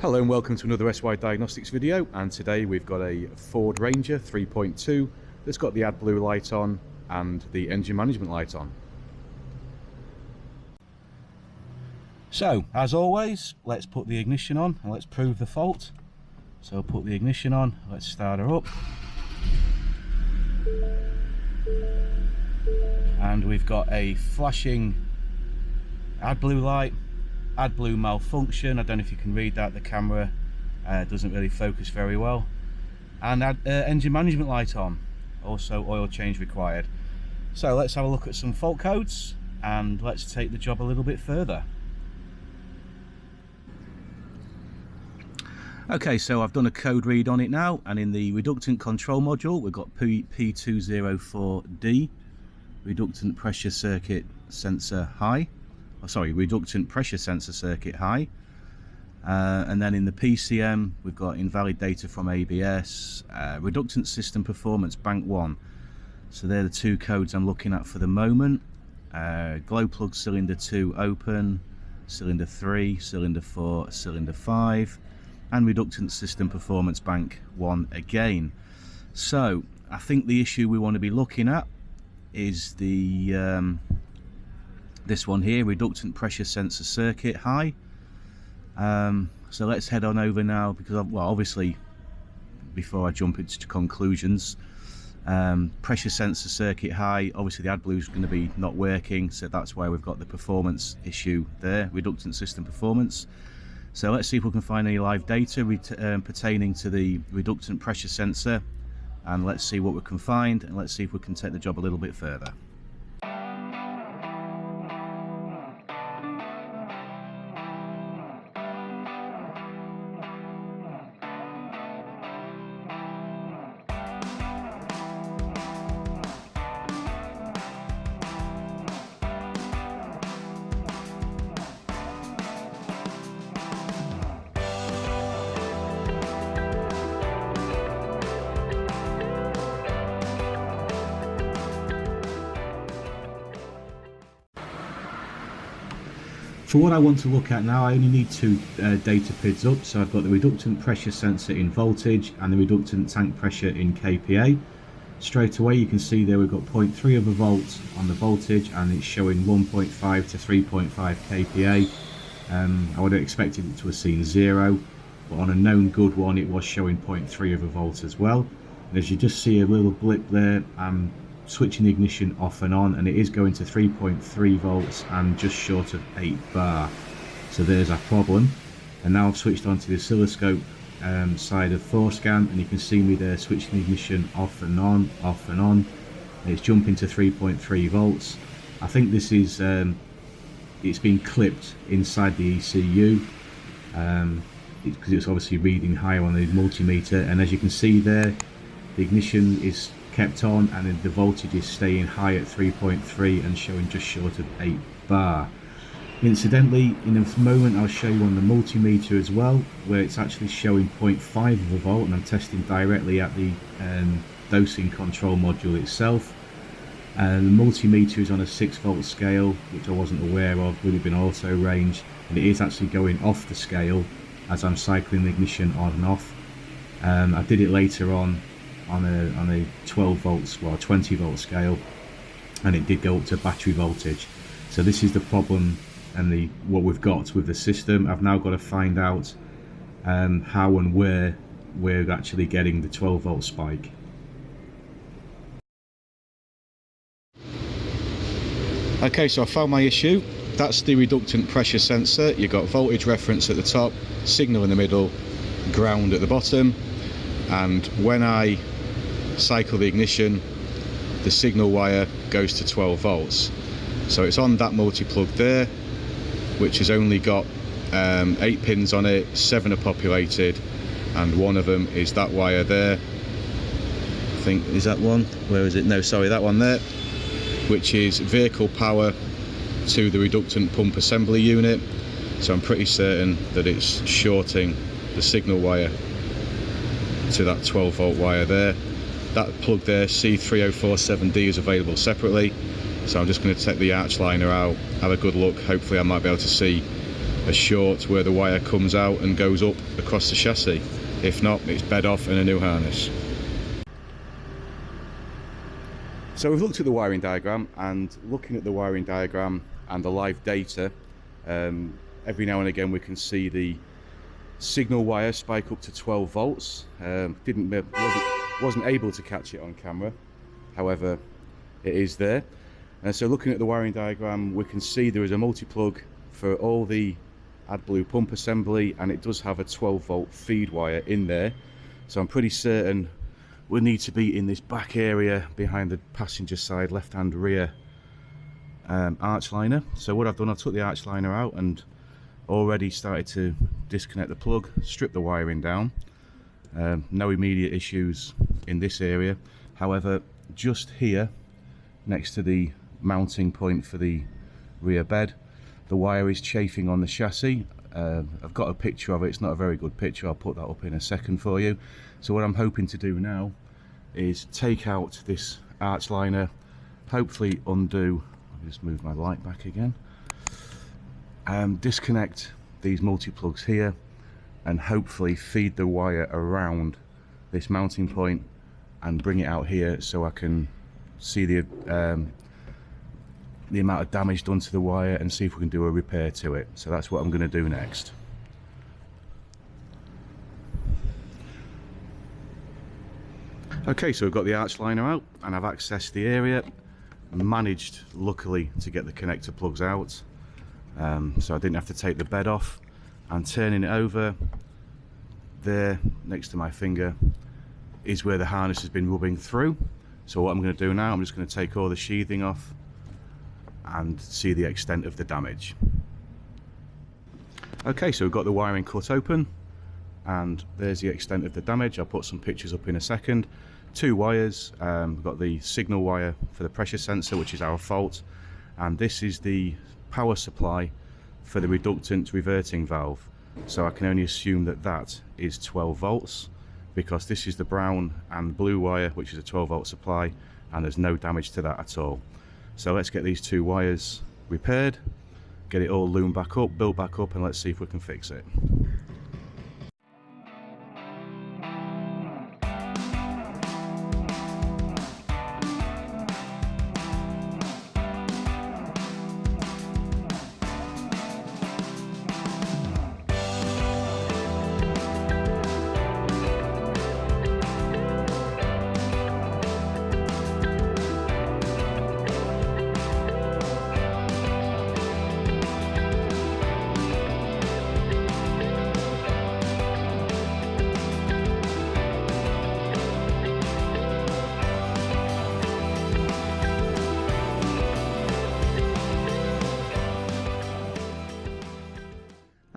Hello and welcome to another SY Diagnostics video and today we've got a Ford Ranger 3.2 that's got the AdBlue light on and the engine management light on. So, as always, let's put the ignition on and let's prove the fault. So put the ignition on, let's start her up. And we've got a flashing AdBlue light AdBlue malfunction. I don't know if you can read that. The camera uh, doesn't really focus very well. And add, uh, engine management light on. Also oil change required. So let's have a look at some fault codes and let's take the job a little bit further. Okay, so I've done a code read on it now, and in the reductant control module, we've got P P204D, reductant pressure circuit sensor high sorry, reductant pressure sensor circuit high. Uh, and then in the PCM, we've got invalid data from ABS, uh, reductant system performance bank 1. So they're the two codes I'm looking at for the moment. Uh, glow plug cylinder 2 open, cylinder 3, cylinder 4, cylinder 5, and reductant system performance bank 1 again. So I think the issue we want to be looking at is the um, this one here reductant pressure sensor circuit. High um, so let's head on over now because well obviously before I jump into conclusions um, pressure sensor circuit high. Obviously the AdBlue is going to be not working so that's why we've got the performance issue there reductant system performance. So let's see if we can find any live data um, pertaining to the reductant pressure sensor and let's see what we can find and let's see if we can take the job a little bit further For what I want to look at now, I only need two uh, data PIDs up. So I've got the reductant pressure sensor in voltage and the reductant tank pressure in kPa. Straight away you can see there we've got 0.3 of a volt on the voltage and it's showing 1.5 to 3.5 kPa. Um, I would have expected it to have seen zero, but on a known good one it was showing 0.3 of a volt as well. And as you just see a little blip there, I'm switching the ignition off and on and it is going to 3.3 volts and just short of 8 bar. So there's our problem. And now I've switched on to the oscilloscope um, side of Forscan and you can see me there switching the ignition off and on off and on. And it's jumping to 3.3 volts. I think this is um, it's been clipped inside the ECU um, because it's obviously reading higher on the multimeter. And as you can see there the ignition is kept on and then the voltage is staying high at 3.3 and showing just short of 8 bar. Incidentally, in a moment I'll show you on the multimeter as well, where it's actually showing 0.5 of a volt and I'm testing directly at the um, dosing control module itself. And the multimeter is on a 6 volt scale, which I wasn't aware of, would have been auto range, and it is actually going off the scale as I'm cycling the ignition on and off. Um, I did it later on on a on a 12 volts well 20 volt scale and it did go up to battery voltage. So this is the problem and the what we've got with the system. I've now got to find out um, how and where we're actually getting the 12 volt spike. Okay so I found my issue. That's the reductant pressure sensor. You've got voltage reference at the top signal in the middle ground at the bottom. And when I cycle the ignition, the signal wire goes to 12 volts. So it's on that multi-plug there, which has only got um, eight pins on it, seven are populated, and one of them is that wire there. I think, is that one? Where is it? No, sorry, that one there, which is vehicle power to the reductant pump assembly unit. So I'm pretty certain that it's shorting the signal wire to that 12 volt wire there that plug there C3047D is available separately so I'm just going to take the arch liner out have a good look hopefully I might be able to see a short where the wire comes out and goes up across the chassis. If not, it's bed off and a new harness. So we've looked at the wiring diagram and looking at the wiring diagram and the live data, um, every now and again we can see the signal wire spike up to 12 volts. Um, didn't wasn't, able to catch it on camera, however, it is there. And so looking at the wiring diagram, we can see there is a multi-plug for all the AdBlue pump assembly and it does have a 12 volt feed wire in there. So I'm pretty certain we need to be in this back area behind the passenger side left hand rear um, arch liner so what I've done I took the arch liner out and already started to disconnect the plug strip the wiring down um, no immediate issues in this area. However just here next to the mounting point for the rear bed the wire is chafing on the chassis. Uh, I've got a picture of it. It's not a very good picture. I'll put that up in a second for you. So what I'm hoping to do now is take out this arch liner hopefully undo I'll just move my light back again and disconnect these multi-plugs here and hopefully feed the wire around this mounting point and bring it out here so I can see the um, the amount of damage done to the wire and see if we can do a repair to it so that's what I'm going to do next Okay, so we've got the arch liner out and I've accessed the area. Managed, luckily, to get the connector plugs out. Um, so I didn't have to take the bed off. And turning it over, there, next to my finger, is where the harness has been rubbing through. So what I'm going to do now, I'm just going to take all the sheathing off and see the extent of the damage. Okay, so we've got the wiring cut open and there's the extent of the damage. I'll put some pictures up in a second two wires um, we've got the signal wire for the pressure sensor which is our fault and this is the power supply for the reductant reverting valve. So I can only assume that that is 12 volts because this is the brown and blue wire which is a 12 volt supply and there's no damage to that at all. So let's get these two wires repaired get it all loomed back up built back up and let's see if we can fix it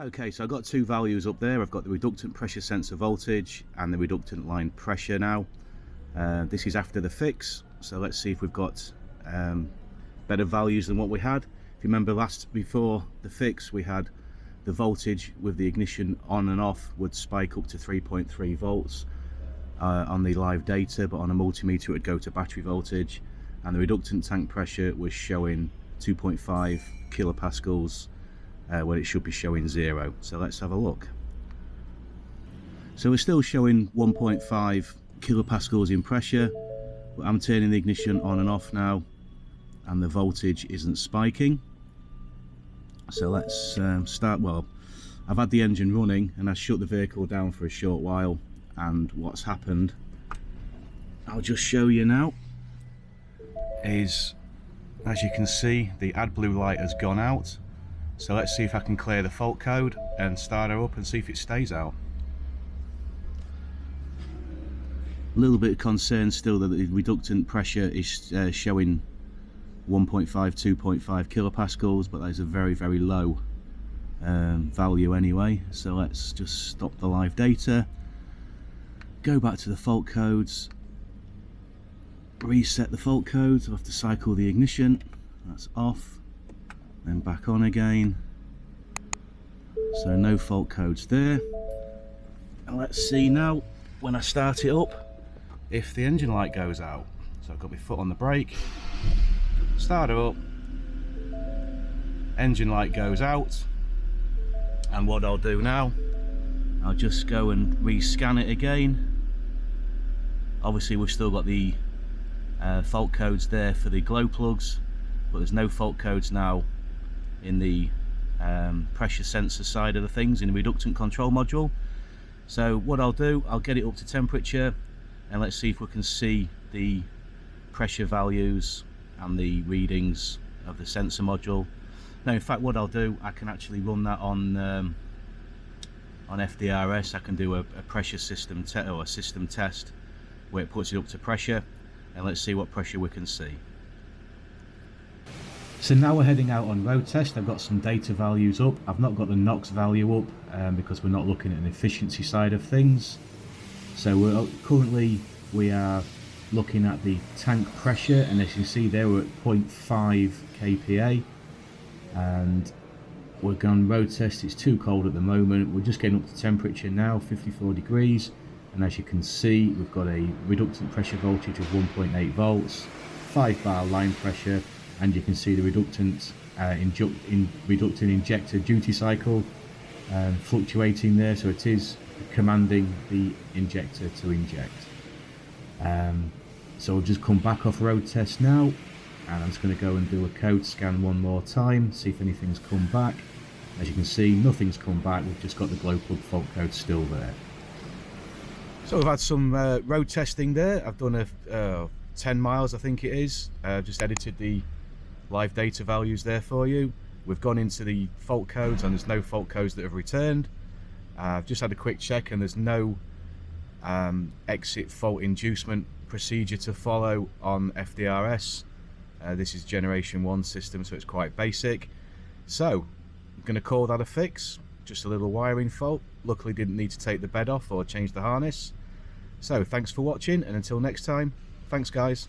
Okay, so I've got two values up there. I've got the reductant pressure sensor voltage and the reductant line pressure now. Uh, this is after the fix, so let's see if we've got um, better values than what we had. If you remember last, before the fix, we had the voltage with the ignition on and off would spike up to 3.3 volts uh, on the live data, but on a multimeter it would go to battery voltage. And the reductant tank pressure was showing 2.5 kilopascals uh, when it should be showing zero. So let's have a look. So we're still showing 1.5 kilopascals in pressure, but I'm turning the ignition on and off now and the voltage isn't spiking. So let's um, start, well, I've had the engine running and I shut the vehicle down for a short while and what's happened, I'll just show you now, is as you can see the AdBlue light has gone out so let's see if I can clear the fault code and start her up and see if it stays out. A little bit of concern still that the reductant pressure is uh, showing 1.5, 2.5 kilopascals, but that is a very, very low um, value anyway. So let's just stop the live data, go back to the fault codes, reset the fault codes, I'll have to cycle the ignition, that's off then back on again. So no fault codes there. And let's see now when I start it up if the engine light goes out. So I've got my foot on the brake. Start it up. Engine light goes out. And what I'll do now I'll just go and rescan it again. Obviously we've still got the uh, fault codes there for the glow plugs but there's no fault codes now in the um, pressure sensor side of the things in the reductant control module. So what I'll do I'll get it up to temperature and let's see if we can see the pressure values and the readings of the sensor module. Now in fact what I'll do I can actually run that on um, on FDRS I can do a, a pressure system or a system test where it puts it up to pressure and let's see what pressure we can see so now we're heading out on road test. I've got some data values up. I've not got the NOx value up um, because we're not looking at an efficiency side of things. So we're currently we are looking at the tank pressure and as you can see there we're at 0.5 kPa and we're going road test. It's too cold at the moment. We're just getting up to temperature now 54 degrees. And as you can see we've got a reductant pressure voltage of 1.8 volts 5 bar line pressure and you can see the reductant uh, in reductant injector duty cycle um, fluctuating there. So it is commanding the injector to inject. Um, so we'll just come back off road test now and I'm just going to go and do a code scan one more time see if anything's come back. As you can see nothing's come back. We've just got the glow plug fault code still there. So we've had some uh, road testing there. I've done a uh, 10 miles I think it is. Uh, just edited the live data values there for you. We've gone into the fault codes and there's no fault codes that have returned. I've just had a quick check and there's no um, exit fault inducement procedure to follow on FDRS uh, this is generation 1 system so it's quite basic. So I'm going to call that a fix. Just a little wiring fault. Luckily didn't need to take the bed off or change the harness. So thanks for watching and until next time thanks guys